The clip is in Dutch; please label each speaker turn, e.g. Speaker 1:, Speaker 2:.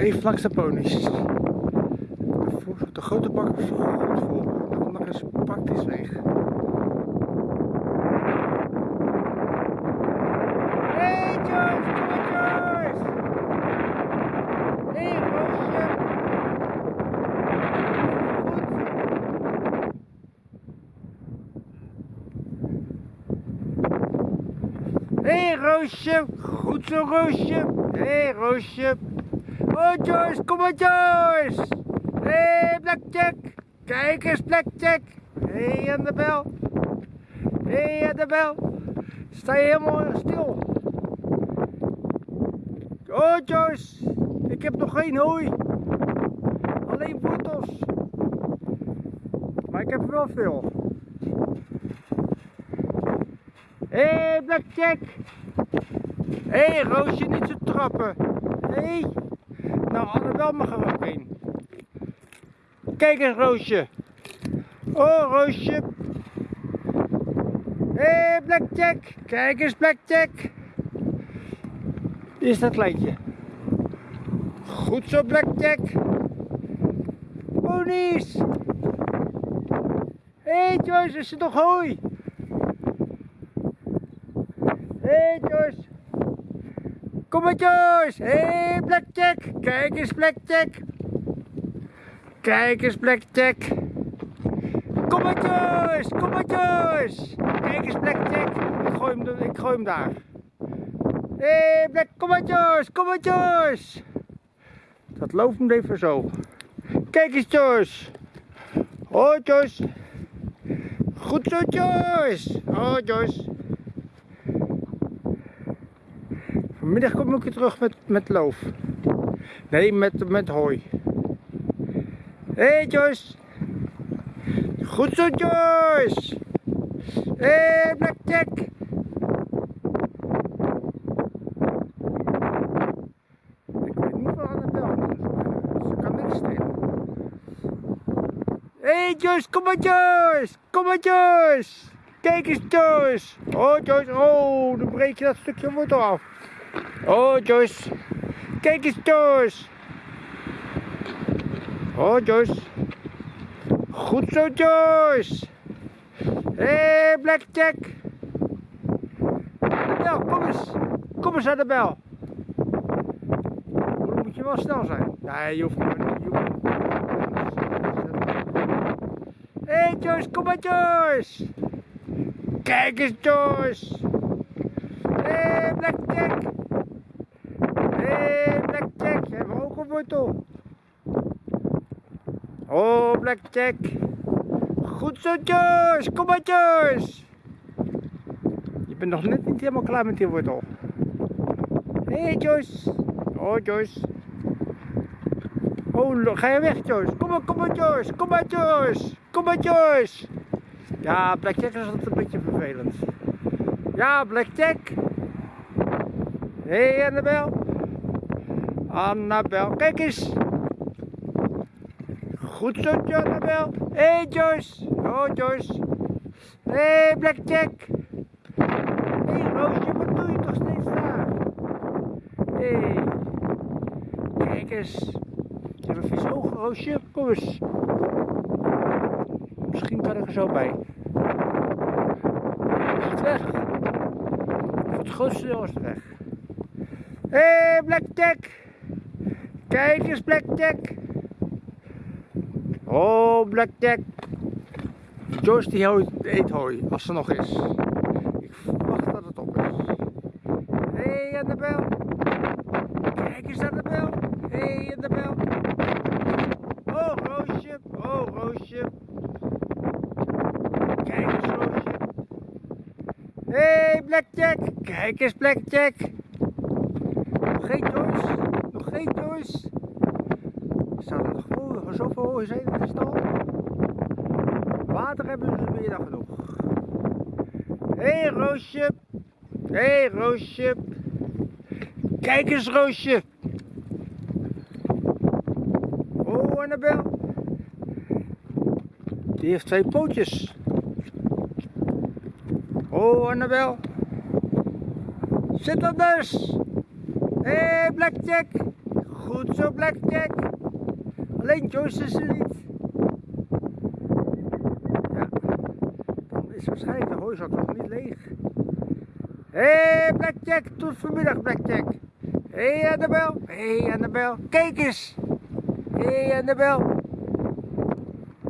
Speaker 1: even langs de. De, grote bak is goed vol. De andere is praktisch leeg. Hey Joyce, Joyce! Hey Roosje! Hey, Roosje, goed zo Roosje. Hey, Roosje. Oh Joyce, kom maar Joyce. Hé hey, Blackjack, kijk eens Blackjack. Hé hey, Annabel. Hé hey, Annabel. Sta je helemaal stil? Oh Joyce, ik heb nog geen hooi. Alleen wortels. Maar ik heb wel veel. Hé, hey, Blackjack! Hé, hey, Roosje, niet zo trappen! Hé! Hey. Nou, Annabel mag er ook in. Kijk eens, Roosje! Oh, Roosje! Hé, hey, Blackjack! Kijk eens, Blackjack! Hier is dat kleintje. Goed zo, Blackjack! Ponies! Hé, hey, Joyce, is er nog hooi? Hé hey Joyce! Kom maar Joyce! Hé hey, Blackjack! Kijk eens Blackjack! Kijk eens Blackjack! Kom maar Joyce! Kijk eens Blackjack! Ik gooi hem, ik gooi hem daar. Hé hey, Black, kom maar Joyce! Dat loopt hem even zo. Kijk eens Joyce! Oh Joyce! Goed zo Joyce! Oh Joyce! Vanmiddag kom ik weer terug met, met loof. Nee, met, met hooi. Hé hey Joyce. Goed zo Joyce. Hé hey, Blackjack. Ik weet niet van Annabel. Ze kan niks stelen. Hé hey Joyce, kom maar Joyce. Kom maar Joyce. Kijk eens Joyce. Oh Joyce, oh, dan breek je dat stukje wortel af. Oh, Joyce. Kijk eens, Joyce. Oh, Joyce. Goed zo, Joyce. Hé, hey, Blackjack. Annabel, kom eens. Kom eens, Annabel. Dan moet je wel snel zijn. Nee, je hoeft niet. Hé, hey, Joyce, kom maar, Joyce. Kijk eens, Joyce. Hé, hey, Blackjack. Hé, hey, Blackjack, je hebt ook een wortel. Oh, Blackjack. Goed zo, Joyce. Kom maar, Joyce. Je bent nog net niet helemaal klaar met die wortel. Hé, hey, Joyce. Oh, Joyce. Oh, ga je weg, Joyce. Kom maar, kom maar, Joyce. Kom maar, Joyce. Kom maar, Joyce. Ja, Blackjack is altijd een beetje vervelend. Ja, Blackjack. Hé, hey, Annabel. Annabel, kijk eens. Goed zo, Annabel. Hé, hey, Joyce. Oh, Joyce. Hé, hey, Blackjack. Hé, hey, Roosje, wat doe je toch steeds daar? Hé. Hey. Kijk eens. Je hebt een vies oog, Roosje. Kom eens. Misschien kan ik er zo bij. Het weg? Het grootste is weg. Hé, hey, Blackjack. Kijk eens, Blackjack. Oh, Blackjack. Joyce die eet hooi, als er nog is. Ik verwacht dat het op is. Hé, hey, Annabel. Kijk eens, Annabel. Hé, hey, Annabel. Oh, Roosje. Oh, Roosje. Kijk eens, Roosje. Hé, hey, Blackjack. Kijk eens, Blackjack. Geen Joyce. Nog geen Joyce. Staan er nog hooi zijn in de stal? Water hebben ze meer dan genoeg. Hé hey, Roosje. Hé hey, Roosje. Kijk eens Roosje. Oh Annabel. Die heeft twee pootjes. Oh Annabel. Zit dus? Hé hey, Blackjack. Goed zo, Blackjack. Alleen Joyce is er niet. Ja. Dan is waarschijnlijk de hooizak nog niet leeg. Hé, hey, Blackjack. Tot vanmiddag, Blackjack. Hé, hey, Annabel. Hé, hey, Annabel. Kijk eens. Hé, hey, Annabel.